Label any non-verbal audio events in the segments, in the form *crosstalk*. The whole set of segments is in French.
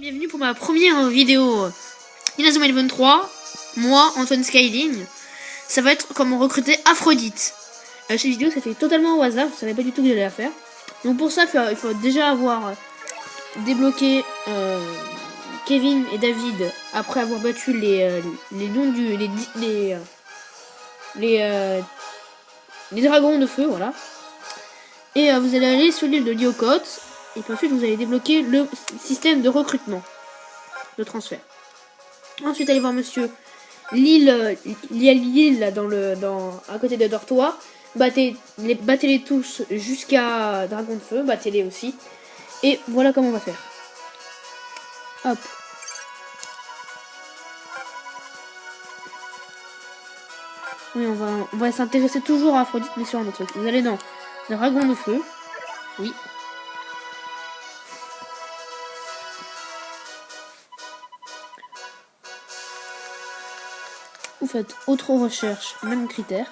Bienvenue pour ma première vidéo Inazuma Eleven 3, moi, Antoine Skyling. Ça va être comment recruter Aphrodite. Euh, cette vidéo, ça fait totalement au hasard, je savais pas du tout que j'allais la faire. Donc pour ça, il faut, déjà avoir débloqué euh, Kevin et David après avoir battu les, euh, les noms du... les... les, les, les dragons de feu, voilà. Et vous allez aller sur l'île de Lyokot et puis ensuite, vous allez débloquer le système de recrutement, de transfert. Ensuite, allez voir monsieur Lille, il y a l'île dans le, dans, à côté de Dortoir. Battez les, battez les tous jusqu'à Dragon de Feu, battez-les aussi. Et voilà comment on va faire. Hop. Oui, on va, on va s'intéresser toujours à Aphrodite, mais sur un autre truc. Vous allez dans Dragon de Feu. Oui, Faites autre recherche, même critère.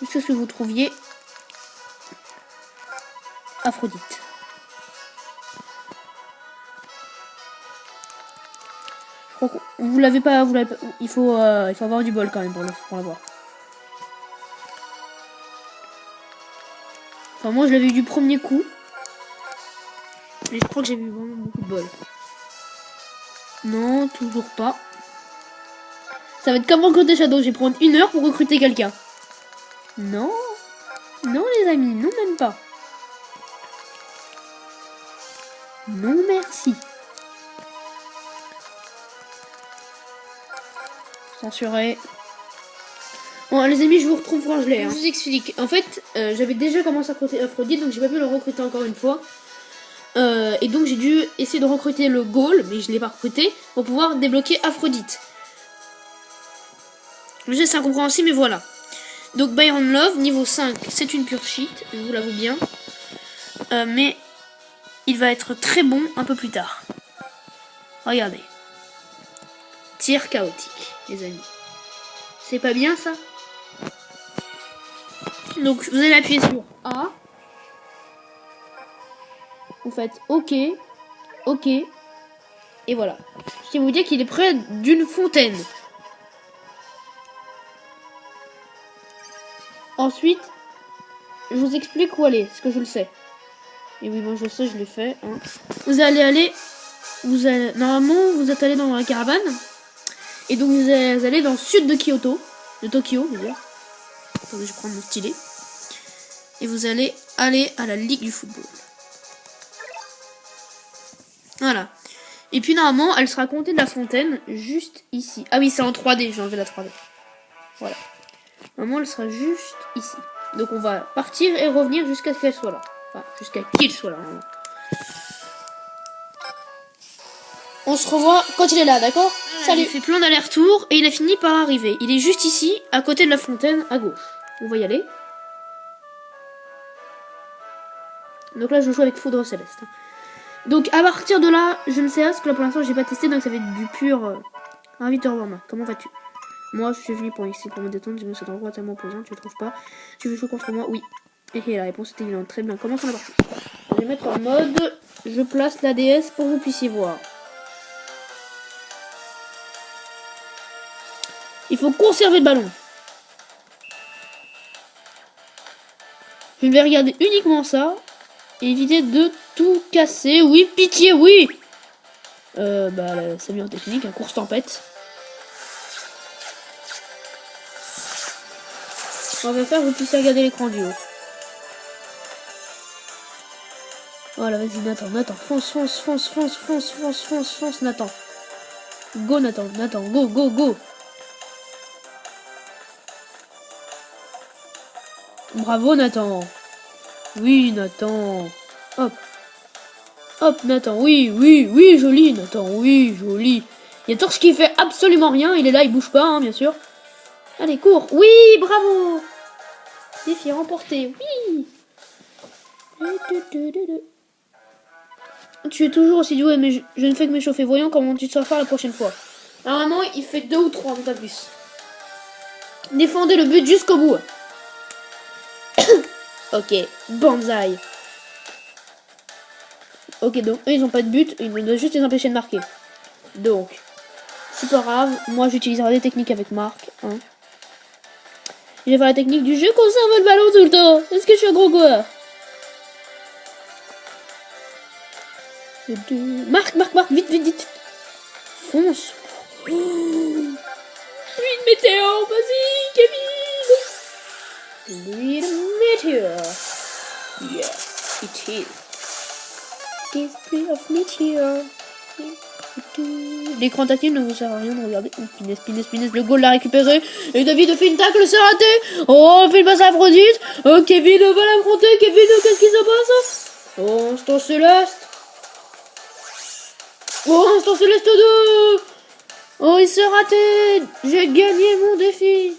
Jusqu'à ce que vous trouviez Aphrodite. vous l'avez pas, vous l'avez il faut, euh, il faut avoir du bol quand même pour, pour l'avoir. Enfin moi je l'avais eu du premier coup. Mais je crois que j'ai eu vraiment beaucoup de bol. Non, toujours pas. Ça va être comme recruter Shadow. Je vais prendre une heure pour recruter quelqu'un. Non. Non, les amis. Non, même pas. Non, merci. Censuré. Bon, les amis, je vous retrouve quand je l'ai. Hein. Je vous explique. En fait, euh, j'avais déjà commencé à recruter Aphrodite, donc j'ai pas pu le recruter encore une fois. Euh, et donc j'ai dû essayer de recruter le Gaul, mais je l'ai pas recruté, pour pouvoir débloquer Aphrodite. Je sais, c'est incompréhensible, mais voilà. Donc Byron Love, niveau 5, c'est une pure cheat, je vous l'avoue bien. Euh, mais il va être très bon un peu plus tard. Regardez. Tir chaotique, les amis. C'est pas bien ça? Donc vous allez appuyer sur A. Vous faites OK. OK. Et voilà. Ce qui vous dire qu'il est près d'une fontaine. Ensuite, je vous explique où aller, parce que je le sais. Et oui, bon, je sais, je l'ai fait. Hein. Vous allez aller... Vous allez, normalement, vous êtes allé dans la caravane. Et donc, vous allez dans le sud de Kyoto. De Tokyo, dire. Attendez, je prends mon stylet. Et vous allez aller à la Ligue du football. Voilà. Et puis, normalement, elle sera comptée de la fontaine juste ici. Ah oui, c'est en 3D, j'ai enlevé la 3D. Voilà. Normalement, elle sera juste ici. Donc on va partir et revenir jusqu'à ce qu'elle soit là. Enfin, jusqu'à qu'il soit là. On se revoit quand il est là, d'accord? Salut. Il fait plein d'allers-retours et il a fini par arriver. Il est juste ici, à côté de la fontaine, à gauche. On va y aller. Donc là, je joue avec Foudre Céleste. Donc à partir de là, je ne sais pas, parce que là pour l'instant, j'ai pas testé, donc ça va être du pur... Euh... Invite Comment vas-tu? Moi, je suis venu pour ici pour me détendre. Me cet endroit tellement posant, tu le trouves pas Tu veux jouer contre moi? Oui. Et la réponse était évidente. Très bien. Commençons la partie. Je vais mettre en mode. Je place la DS pour que vous puissiez voir. Il faut conserver le ballon. Je vais regarder uniquement ça. Et éviter de tout casser. Oui, pitié, oui Euh, bah, c'est bien technique, un course tempête. On va faire, vous puissiez regarder l'écran du haut. Voilà, vas-y, Nathan, Nathan, fonce, fonce, fonce, fonce, fonce, fonce, fonce, fonce, Nathan. Go, Nathan, Nathan, go, go, go. Bravo, Nathan. Oui, Nathan. Hop. Hop, Nathan, oui, oui, oui, joli, Nathan, oui, joli. Il y a Torche qui fait absolument rien, il est là, il bouge pas, hein, bien sûr. Allez, cours. Oui, bravo. Défi remporté. Oui. Tu es toujours aussi doué, mais je, ne fais que m'échauffer. Voyons comment tu te faire la prochaine fois. Normalement, il fait deux ou trois, pas plus. Défendez le but jusqu'au bout. *coughs* ok, banzai. Ok, donc eux, ils ont pas de but, ils doivent juste les empêcher de marquer. Donc, c'est pas grave, moi j'utiliserai des techniques avec Marc. Hein. Je vais faire la technique du jeu conserve le ballon tout le temps. Est-ce que je suis un gros joueur Marc, Marc, Marc, vite, vite, vite. Fonce. Oh. Une météo, vas-y, Kevin. Une météo. Yes, it is. Display of meteor. L'écran tactile ne vous sert à rien de regarder. Oh, Pinès, Pinès, le goal l'a récupéré. Et David fait une tacle, c'est raté. Oh, fait une passe à Aphrodite. Oh, Kevin va l'affronter. Kevin, qu'est-ce qui se passe? Oh, instant céleste. Oh, instant céleste 2. Oh, il s'est raté. J'ai gagné mon défi.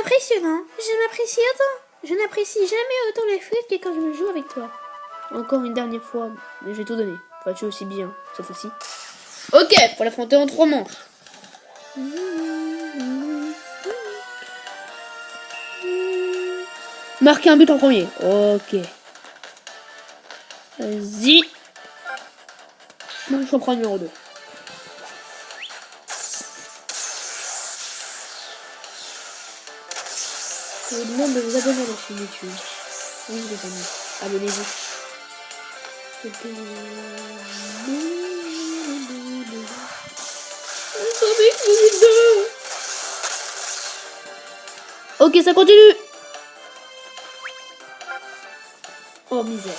Impressionnant. Je m'apprécie autant. Je n'apprécie jamais autant les foot que quand je me joue avec toi. Encore une dernière fois, mais j'ai tout donné. Enfin, tu aussi bien, cette fois-ci. Ok, pour l'affronter en trois manches. Marquer un but en premier. Ok. Vas-y. Je prends numéro 2. Je vous demande de vous abonner à la chaîne YouTube. Oui, les amis, abonnez-vous. Ok, ça continue. Oh misère.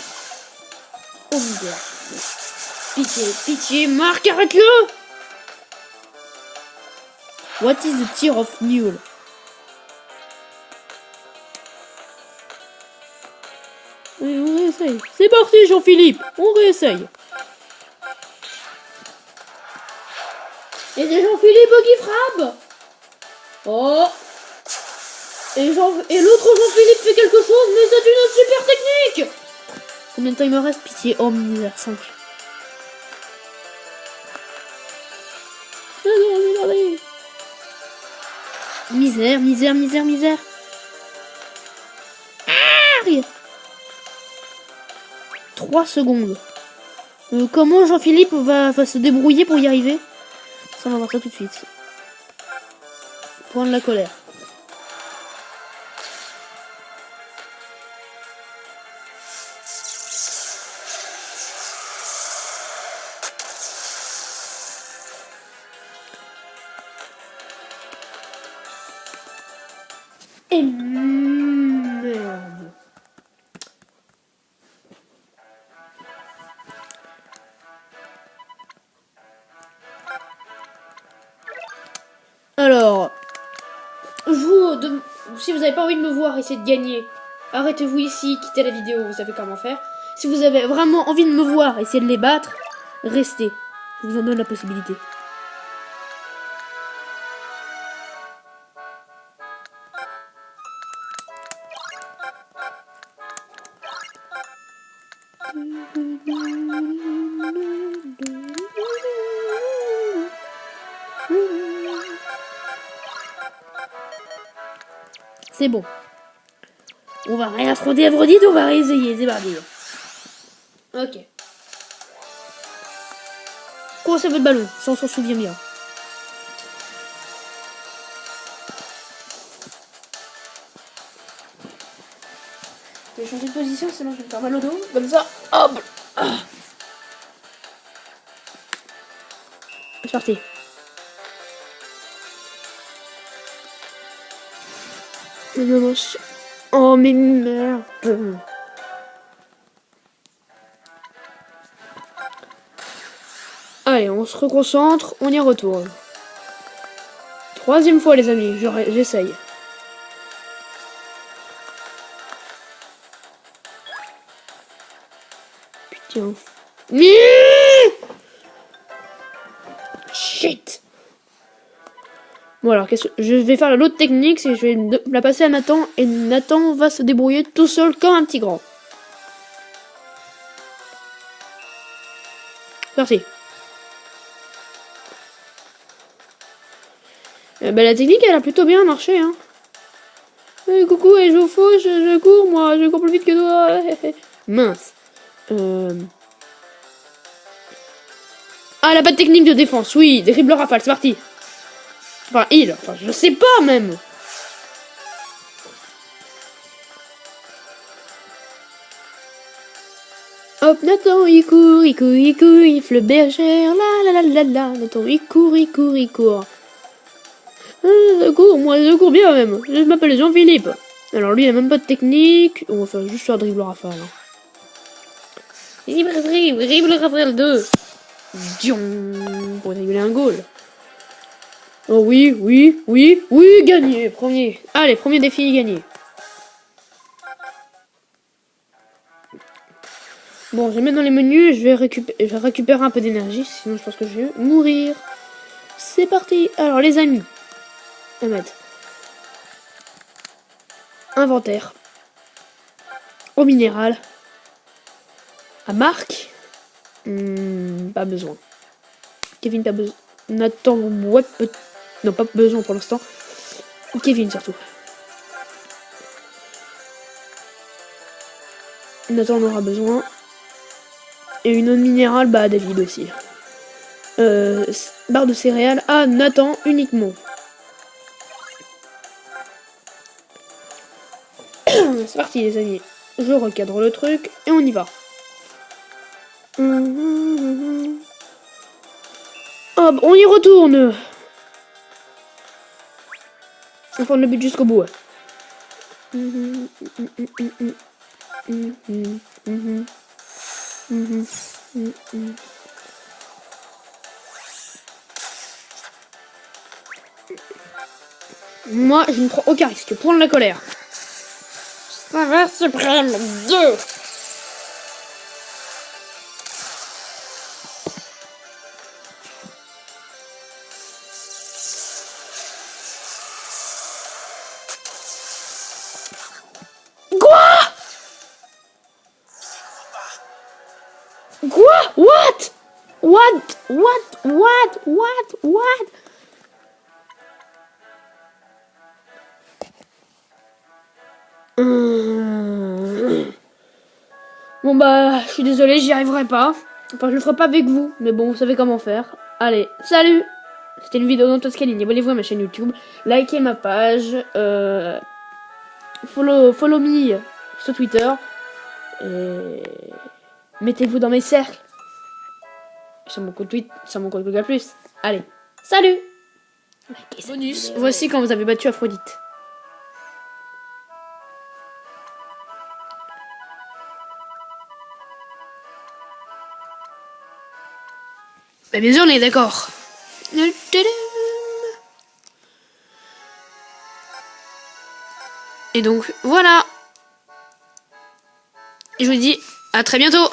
Oh misère. Pitié, pitié, Marc, arrête-le What is the tear of mule On réessaye. C'est parti, Jean-Philippe. On réessaye. Et c'est Jean-Philippe qui frappe. Oh. Et, Jean et l'autre Jean-Philippe fait quelque chose, mais c'est une super technique. Combien de temps il me reste Pitié. Oh, misère, 5. Misère, misère, misère, misère. 3 secondes. Euh, comment Jean-Philippe va, va, se débrouiller pour y arriver? Ça, on va voir ça tout de suite. Point de la colère. Vous n'avez pas envie de me voir essayer de gagner, arrêtez-vous ici, quittez la vidéo, vous savez comment faire. Si vous avez vraiment envie de me voir essayer de les battre, restez. Je vous en donne la possibilité. C'est bon. On va rien affronter Aphrodite, on va réessayer, c'est parti. Ok. Quoi c'est votre ballon Ça on s'en souvient bien. Je vais changer de position, sinon je vais me faire mal au dos. Comme ça, hop ah. C'est parti. Oh mais merde. Allez, on se reconcentre, on y retourne. Troisième fois les amis, j'essaye. Putain. Shit. Bon alors, je vais faire l'autre technique, c'est je vais la passer à Nathan, et Nathan va se débrouiller tout seul comme un petit grand. Merci. Euh, bah, la technique, elle a plutôt bien marché. Hein. Eh, coucou, et je faux, je, je, cours, moi, je cours plus vite que toi. *laughs* Mince. Euh... Ah, elle a pas technique de défense, oui, dribble rafale, c'est parti. Enfin, il, enfin, je sais pas même. Hop, Nathan, il court, il court, il court, il le bergère, la la la la la. Nathan, il court, il court, il court. Ah, je moi je cours bien même. Je m'appelle Jean-Philippe. Alors lui, il a même pas de technique. On va faire juste faire dribble rafale. Dribble, dribble, dribble rafale 2. Dion. Pour dribbler un goal. Oh oui, oui, oui, oui, gagné, premier. Allez, premier défi gagné. Bon, je vais mettre dans les menus, je vais, récupérer, je vais récupérer un peu d'énergie, sinon je pense que je vais mourir. C'est parti. Alors les amis, mettre inventaire, au minéral, à marque, hmm, pas besoin. Kevin, pas besoin? Nathan, what peut non, pas besoin pour l'instant. Kevin surtout. Nathan en aura besoin. Et une eau minérale, bah David aussi. Euh, barre de céréales à Nathan uniquement. *coughs* C'est parti les amis. Je recadre le truc et on y va. Hop, on y retourne. On prend le but jusqu'au bout. Hein. Moi, je ne prends aucun risque. Prendre la colère. Saveur suprême 2 What? What? What? What? What? Hum. Bon bah, je suis désolé, j'y arriverai pas. Enfin, je le ferai pas avec vous, mais bon, vous savez comment faire. Allez, salut C'était une vidéo d'Antoscaline. Abonnez-vous à ma chaîne YouTube, likez ma page, euh, follow, follow me sur Twitter, et... Mettez-vous dans mes cercles. Sur mon compte Twitter, sur mon compte Google+. Allez, salut Bonus, voici quand vous avez battu Aphrodite. Bah bien sûr, on est d'accord. Et donc, voilà. Et je vous dis à très bientôt